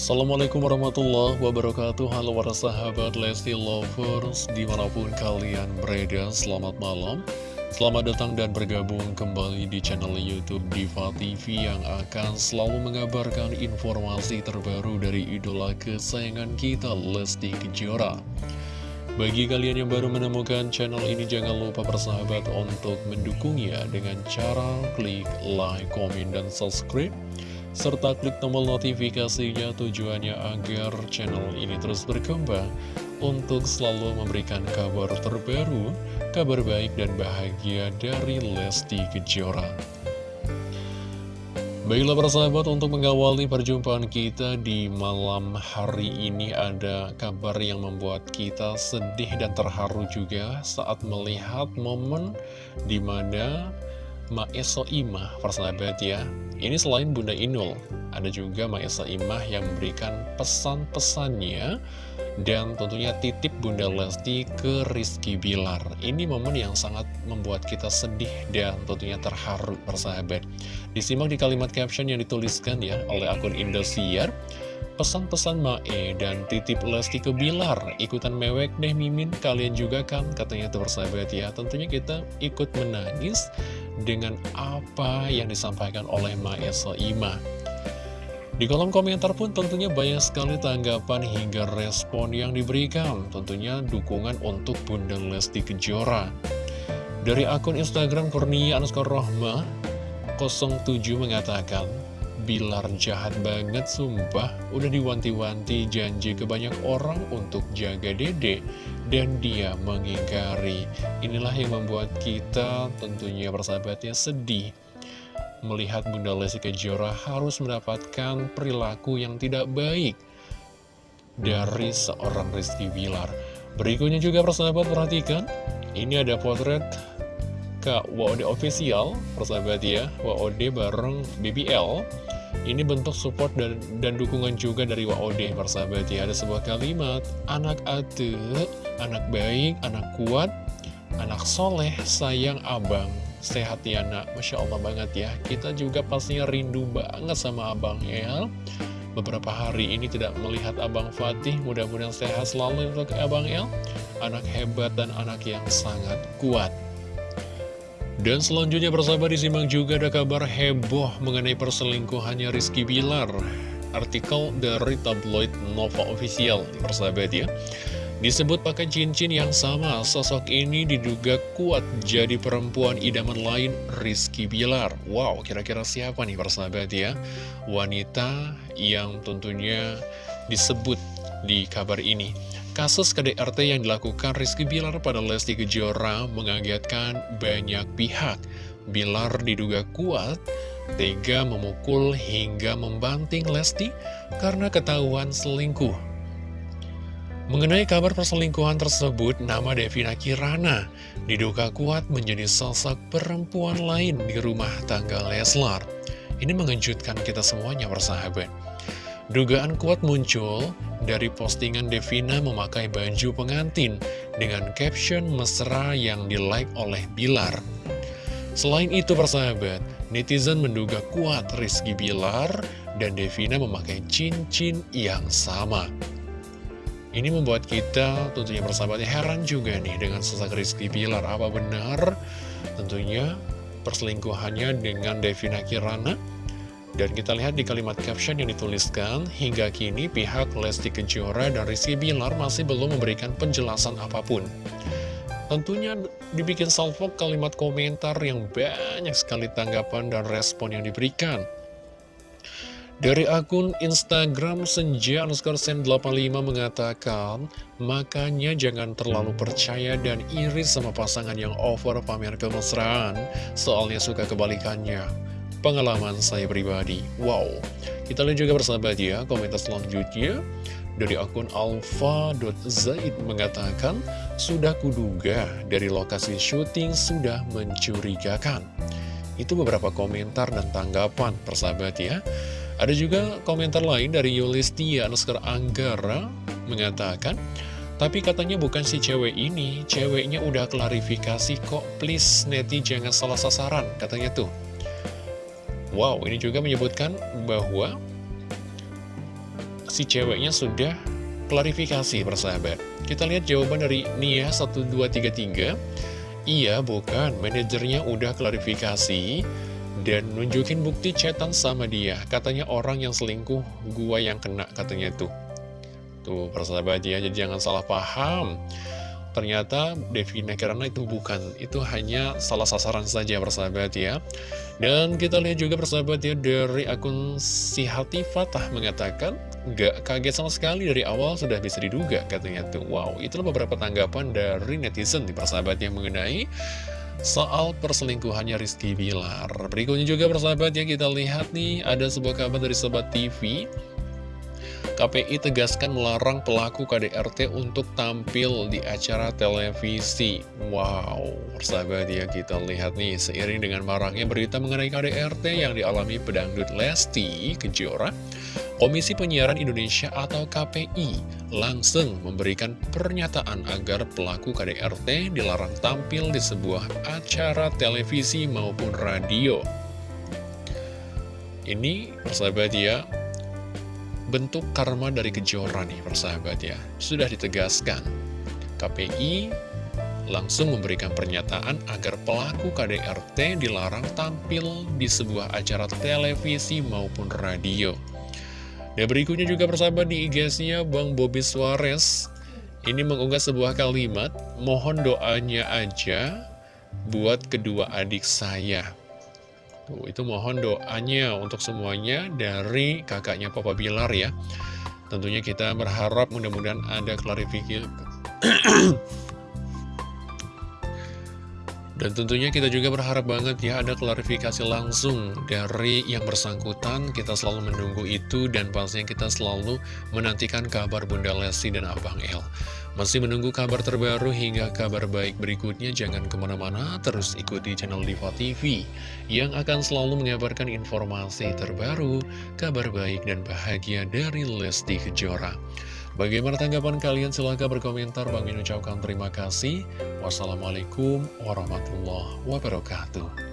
Assalamualaikum warahmatullahi wabarakatuh. Halo para sahabat Lesti Lovers Di mana pun kalian berada Selamat malam. Selamat datang dan bergabung kembali di channel Youtube Diva TV Yang akan selalu mengabarkan informasi terbaru dari idola kesayangan kita Lesti Kejora. Bagi kalian yang baru menemukan channel ini, jangan lupa persahabat untuk mendukungnya dengan cara klik like, komen, dan subscribe serta klik tombol notifikasinya tujuannya agar channel ini terus berkembang untuk selalu memberikan kabar terbaru, kabar baik dan bahagia dari Lesti Kejora. Baiklah para sahabat untuk mengawali perjumpaan kita di malam hari ini ada kabar yang membuat kita sedih dan terharu juga saat melihat momen di mana Maesa Imah persahabat ya. Ini selain Bunda Inul Ada juga Maesa Imah yang memberikan pesan-pesannya Dan tentunya titip Bunda Lesti ke Rizky Bilar. Ini momen yang sangat membuat kita sedih dan tentunya terharu persahabat Disimak di kalimat caption yang dituliskan ya oleh akun Indosiar. Pesan-pesan Mae dan titip Lesti ke Bilar. Ikutan mewek deh Mimin. Kalian juga kan katanya tuh persahabat ya. Tentunya kita ikut menangis dengan apa yang disampaikan oleh Mae Soima di kolom komentar pun tentunya banyak sekali tanggapan hingga respon yang diberikan. Tentunya dukungan untuk Bunda Lesti Kejora. Dari akun Instagram Kurnia Anuskar Rohma 07 mengatakan Bilar jahat banget sumpah. Udah diwanti-wanti janji ke banyak orang untuk jaga dede Dan dia mengingkari. Inilah yang membuat kita tentunya persahabatnya sedih. Melihat Bunda Lesti Kejora harus mendapatkan perilaku yang tidak baik Dari seorang Rizky Bilar. Berikutnya juga persahabat perhatikan. Ini ada potret Kak WOD Official, persahabat ya, WOD bareng BBL ini bentuk support dan, dan dukungan juga dari WOD persahabat ya. Ada sebuah kalimat Anak ate, anak baik, anak kuat, anak soleh, sayang abang Sehat ya nak, Masya Allah banget ya. Kita juga pastinya rindu banget sama abang ya. Beberapa hari ini tidak melihat Abang Fatih Mudah-mudahan sehat selalu untuk Abang El. Anak hebat dan anak yang sangat kuat dan selanjutnya persahabat disimak juga ada kabar heboh mengenai perselingkuhannya Rizky Bilar. Artikel dari tabloid Nova Official, persahabat ya. Disebut pakai cincin yang sama, sosok ini diduga kuat jadi perempuan idaman lain Rizky Bilar. Wow, kira-kira siapa nih persahabat ya? Wanita yang tentunya disebut di kabar ini. Kasus KDRT yang dilakukan Rizky Bilar pada Lesti Kejora mengagetkan banyak pihak. Bilar diduga kuat, tega memukul hingga membanting Lesti karena ketahuan selingkuh. Mengenai kabar perselingkuhan tersebut, nama Devina Kirana diduga kuat menjadi sosok perempuan lain di rumah tangga Leslar. Ini mengejutkan kita semuanya bersahabat. Dugaan kuat muncul dari postingan Devina memakai baju pengantin dengan caption mesra yang di-like oleh Bilar. Selain itu persahabat, netizen menduga kuat Rizky Bilar dan Devina memakai cincin yang sama. Ini membuat kita tentunya persahabatnya heran juga nih dengan sosok Rizky Bilar. Apa benar tentunya perselingkuhannya dengan Devina Kirana? Dan kita lihat di kalimat caption yang dituliskan, hingga kini pihak Lesti Kejora dan Rizky Bilar masih belum memberikan penjelasan apa pun. Tentunya dibikin salvo kalimat komentar yang banyak sekali tanggapan dan respon yang diberikan. Dari akun Instagram Senja underscore sen 85 mengatakan, makanya jangan terlalu percaya dan iri sama pasangan yang over pamer kemesraan, soalnya suka kebalikannya pengalaman saya pribadi. Wow, kita lihat juga bersahabat ya, komentar selanjutnya dari akun alfa.zaid mengatakan, sudah kuduga dari lokasi syuting sudah mencurigakan. Itu beberapa komentar dan tanggapan persahabat ya. Ada juga komentar lain dari Yulistia Nuskar Anggara mengatakan, tapi katanya bukan si cewek ini, ceweknya udah klarifikasi kok, please neti jangan salah sasaran, katanya tuh. Wow, ini juga menyebutkan bahwa si ceweknya sudah klarifikasi persahabat. Kita lihat jawaban dari Nia 1233. Iya bukan, manajernya udah klarifikasi dan nunjukin bukti chatan sama dia. Katanya orang yang selingkuh, gua yang kena katanya tuh. Tuh persahabat ya, jadi jangan salah paham. Ternyata Devina Kirana itu bukan, itu hanya salah sasaran saja persahabat ya. Dan kita lihat juga persahabat ya dari akun si Hati Fatah mengatakan, Gak kaget sama sekali dari awal sudah bisa diduga katanya tuh. Wow, itulah beberapa tanggapan dari netizen di persahabat yang mengenai soal perselingkuhannya Rizky Bilar. Berikutnya juga persahabat ya kita lihat nih ada sebuah kabar dari Sobat TV KPI tegaskan melarang pelaku KDRT untuk tampil di acara televisi. Wow, persahabat ya kita lihat nih, seiring dengan maraknya berita mengenai KDRT yang dialami pedangdut Lesti Kejora, Komisi Penyiaran Indonesia atau KPI langsung memberikan pernyataan agar pelaku KDRT dilarang tampil di sebuah acara televisi maupun radio. Ini persahabat ya, bentuk karma dari kejora nih persahabat ya. Sudah ditegaskan KPI langsung memberikan pernyataan agar pelaku KDRT dilarang tampil di sebuah acara televisi maupun radio. Dan berikutnya juga persahabat di IG-nya Bang Bobby Suarez Ini mengunggah sebuah kalimat Mohon doanya aja buat kedua adik saya Tuh, itu mohon doanya untuk semuanya dari kakaknya Papa Bilar ya. Tentunya kita berharap mudah-mudahan ada klarifikasi. Dan tentunya kita juga berharap banget ya ada klarifikasi langsung dari yang bersangkutan. Kita selalu menunggu itu dan pastinya kita selalu menantikan kabar Bunda Lesti dan Abang El. Masih menunggu kabar terbaru hingga kabar baik berikutnya. Jangan ke mana-mana, terus ikuti channel Diva TV yang akan selalu mengabarkan informasi terbaru, kabar baik dan bahagia dari Lesti Kejora. Bagaimana tanggapan kalian? Silahkan berkomentar. Bang Min ucapkan terima kasih. Wassalamualaikum warahmatullahi wabarakatuh.